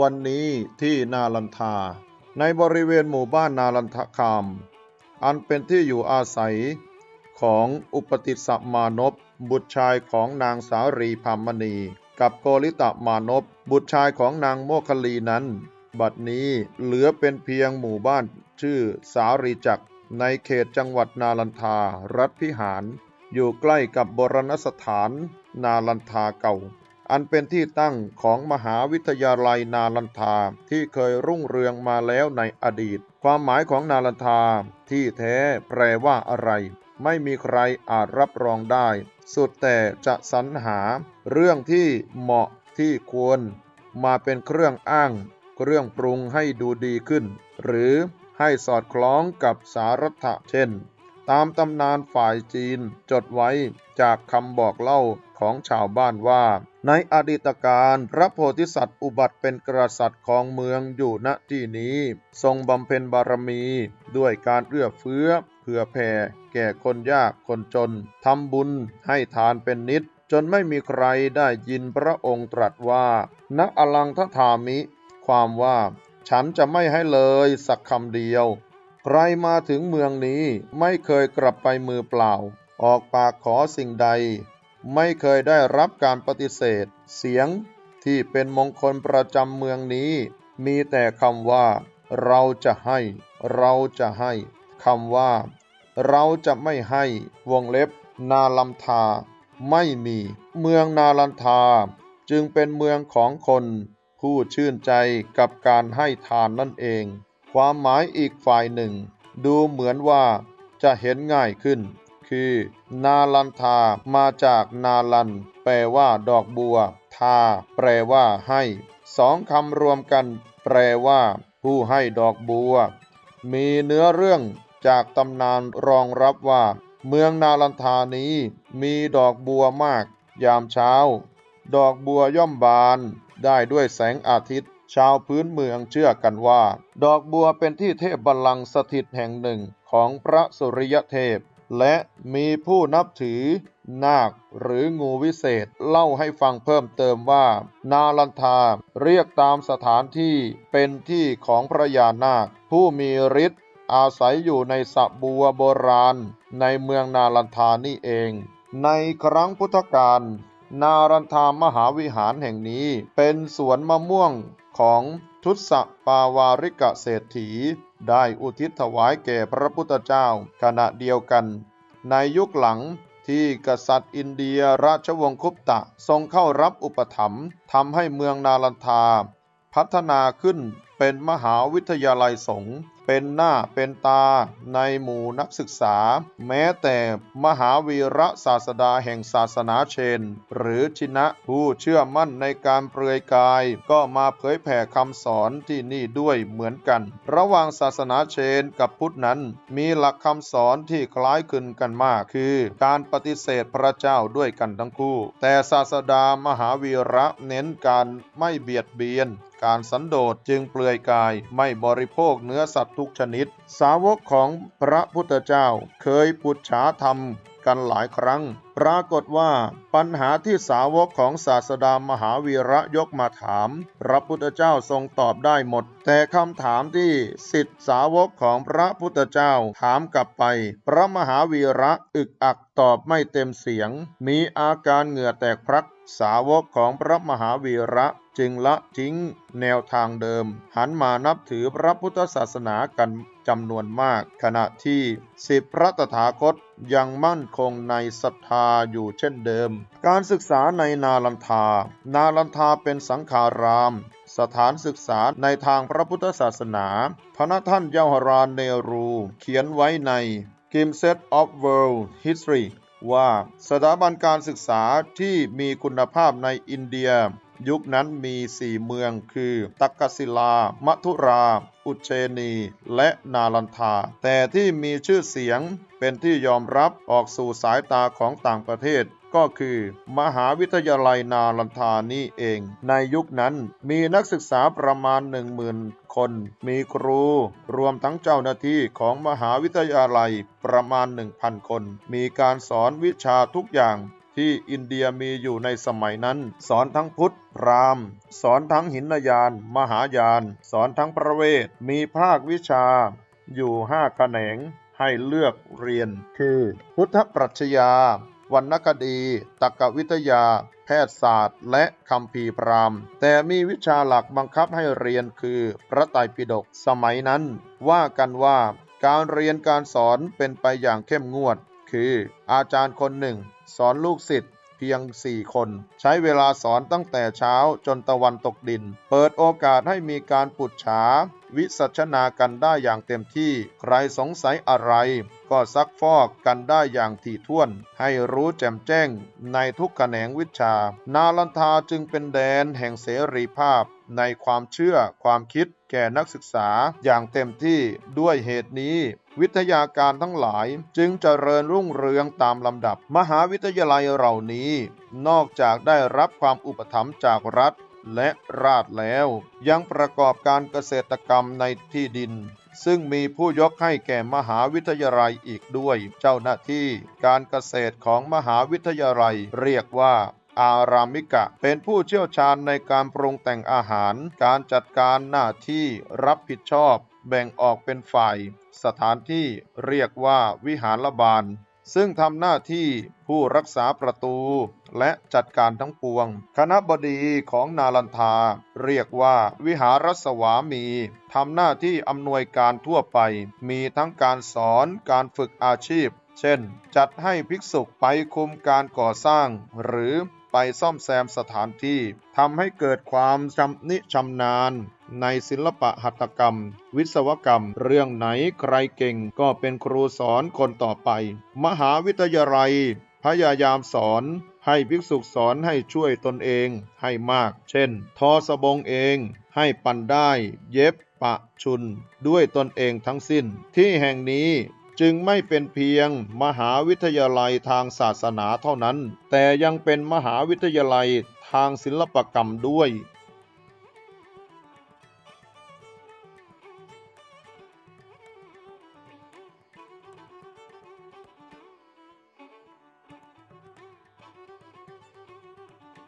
วันนี้ที่นาลันทา ในบริเวณหมู่บ้านนาลันทคาม อันเป็นที่อยู่อาศัยของอุปติสสมานพบุตรชายของนางสารีพามณี กับโกริตมานพบุตรชายของนางโมคคลีนั้น บัดนี้เหลือเป็นเพียงหมู่บ้านชื่อสารีจักในเขตจังหวัดนาลันทา รัฐพิหาร อยู่ใกล้กับโบรณสถานนาลันทาเก่า อันเป็นที่ตั้งของมหาวิทยาลัยนาลันทาที่เคยรุ่งเรืองมาแล้วในอดีต ความหมายของนาลันทาที่แท้แปลว่าอะไร ไม่มีใครอาจรับรองได้ สุดแต่จะสรรหา เรื่องที่เหมาะที่ควร มาเป็นเครื่องอ้าง เครื่องปรุงให้ดูดีขึ้น หรือให้สอดคล้องกับสารัตเช่น ตามตำนานฝ่ายจีนจดไว้จากคำบอกเล่าของชาวบ้านว่า ในอดีตการพระโพธิสัตว์อุบัติเป็นกษัตริย์ของเมืองอยู่ณที่นี้ ทรงบำเพ็ญบารมี ด้วยการเอื้อเฟื้อเผื่อแผ่แก่คนยากคนจนทำบุญให้ทานเป็นนิด จนไม่มีใครได้ยินพระองค์ตรัสว่าณอลังทธามิ ความว่า ฉันจะไม่ให้เลยสักคำเดียว ใครมาถึงเมืองนี้ไม่เคยกลับไปมือเปล่า ออกปากขอสิ่งใด ไม่เคยได้รับการปฏิเสธ เสียงที่เป็นมงคลประจำเมืองนี้ มีแต่คำว่า เราจะให้ เราจะให้คำว่า เราจะไม่ให้วงเล็บ นาลัมทา ไม่มี เมืองนาลันทา จึงเป็นเมืองของคน ผู้ชื่นใจกับการให้ทานนั่นเอง ความหมายอีกฝ่ายหนึ่ง ดูเหมือนว่าจะเห็นง่ายขึ้น คือ นาลันทามาจากนาลัน แปลว่า ดอกบัว ทา แปลว่า ให้สองคำรวมกัน แปลว่า ผู้ให้ดอกบัว มีเนื้อเรื่องจากตำนานรองรับว่า เมืองนาลันทานี้มีดอกบัวมาก ยามเช้า ดอกบัวย่อมบานได้ด้วยแสงอาทิตย์ ชาวพื้นเมืองเชื่อกันว่า ดอกบัวเป็นที่เทพบัลลังก์สถิตแห่งหนึ่งของพระสุริยเทพ และมีผู้นับถือนาคหรืองูวิเศษเล่าให้ฟังเพิ่มเติมว่า นาลันทาเรียกตามสถานที่เป็นที่ของพระยานาค ผู้มีฤทธิ์อาศัยอยู่ในสระบัวโบราณ ในเมืองนาลันทานี่เอง ในครั้งพุทธกาล นารันทามหาวิหารแห่งนี้ เป็นสวนมะม่วงของทุสปาวาริกะเศรษฐี ได้อุทิศถวายแก่พระพุทธเจ้าขณะเดียวกัน ในยุคหลังที่กษัตริย์อินเดียราชวงศ์คุปตะทรงเข้ารับอุปถัมภ์ทำให้เมืองนาลันทา พัฒนาขึ้น เป็นมหาวิทยาลัยสงฆ์เป็นหน้าเป็นตาในหมู่นักศึกษา แม้แต่มหาวีระศาสดาแห่งศาสนาเชน หรือชินะผู้เชื่อมั่นในการเปลือยกาย ก็มาเผยแผ่คำสอนที่นี่ด้วยเหมือนกัน ระหว่างศาสนาเชนกับพุทธนั้น มีหลักคำสอนที่คล้ายคลึงกันมาก คือการปฏิเสธพระเจ้าด้วยกันทั้งคู่ แต่ศาสดามหาวีระเน้นการไม่เบียดเบียน การสันโดษจึงเปลือยกายไม่บริโภคเนื้อสัตว์ทุกชนิด สาวกของพระพุทธเจ้าเคยปุจฉาธรรมกันหลายครั้ง ปรากฏว่าปัญหาที่สาวกของศาสดามหาวีระยกมาถาม พระพุทธเจ้าทรงตอบได้หมด แต่คำถามที่สิทธิสาวกของพระพุทธเจ้าถามกลับไป พระมหาวีระอึกอักตอบไม่เต็มเสียง มีอาการเหงื่อแตกพรัก สาวกของพระมหาวีระจึงละทิ้งแนวทางเดิม หันมานับถือพระพุทธศาสนากันจำนวนมาก ขณะที่สิบพระตถาคตยังมั่นคงในศรัทธาอยู่เช่นเดิม การศึกษาในนาลันทา นาลันทาเป็นสังขาราม สถานศึกษาในทางพระพุทธศาสนา พระท่านเยาวรานเนรู เขียนไว้ใน g i m s e t of World History ว่าสถาบันการศึกษาที่มีคุณภาพในอินเดีย ยุคนั้นมีสี่เมืองคือ ตักกศิลา มัทุรา อุเชนี และนาลันทา แต่ที่มีชื่อเสียงเป็นที่ยอมรับออกสู่สายตาของต่างประเทศ ก็คือ มหาวิทยาลัยนาลันทานี่เอง ในยุคนั้นมีนักศึกษาประมาณหนึ่งหมื่นคน มีครู รวมทั้งเจ้าหน้าที่ของมหาวิทยาลัยประมาณ 1,000 คน มีการสอนวิชาทุกอย่างที่อินเดียมีอยู่ในสมัยนั้น สอนทั้งพุทธ พราหมณ์ สอนทั้งหินยาน มหายาน สอนทั้งประเวท มีภาควิชา อยู่ห้าแขนงให้เลือกเรียน คือ พุทธปรัชญา วรรณคดี ตรรกวิทยา แพทยศาสตร์ และคำพีพรามแต่มีวิชาหลักบังคับให้เรียนคือพระไตรปิฎกสมัยนั้น ว่ากันว่าการเรียนการสอนเป็นไปอย่างเข้มงวด คืออาจารย์คนหนึ่ง สอนลูกศิษย์ พียงสี่คน ใช้เวลาสอนตั้งแต่เช้าจนตะวันตกดิน เปิดโอกาสให้มีการปุจฉา วิสัชนากันได้อย่างเต็มที่ ใครสงสัยอะไร ก็ซักฟอกกันได้อย่างถี่ถ้วน ให้รู้แจ่มแจ้งในทุกแขนงวิชา นาลันทาจึงเป็นแดนแห่งเสรีภาพในความเชื่อความคิดแก่นักศึกษาอย่างเต็มที่ด้วยเหตุนี้ วิทยาการทั้งหลายจึงเจริญรุ่งเรืองตามลำดับ มหาวิทยาลัยเหล่านี้ นอกจากได้รับความอุปถัมภ์จากรัฐและราชแล้ว ยังประกอบการเกษตรกรรมในที่ดิน ซึ่งมีผู้ยกให้แก่มหาวิทยาลัยอีกด้วย เจ้าหน้าที่การเกษตรของมหาวิทยาลัยเรียกว่า อารามิกะ เป็นผู้เชี่ยวชาญในการปรุงแต่งอาหาร การจัดการหน้าที่รับผิดชอบ แบ่งออกเป็นฝ่าย สถานที่เรียกว่าวิหารบาล ซึ่งทำหน้าที่ผู้รักษาประตู และจัดการทั้งปวง คณะบดีของนาลันทา เรียกว่าวิหารสวามีทำหน้าที่อำนวยการทั่วไป มีทั้งการสอนการฝึกอาชีพ เช่น จัดให้ภิกษุไปคุมการก่อสร้าง หรือ ไปซ่อมแซมสถานที่ทำให้เกิดความชำนิชำนาญ ในศิลปะหัตถกรรม วิศวกรรม เรื่องไหนใครเก่งก็เป็นครูสอนคนต่อไป มหาวิทยาลัย พยายามสอนให้ภิกษุสอนให้ช่วยตนเองให้มาก เช่น ทอสบงเอง ให้ปั่นได้ เย็บ ปะชุน ด้วยตนเองทั้งสิ้น ที่แห่งนี้ จึงไม่เป็นเพียงมหาวิทยาลัยทางศาสนาเท่านั้น แต่ยังเป็นมหาวิทยาลัยทางศิลปกรรมด้วย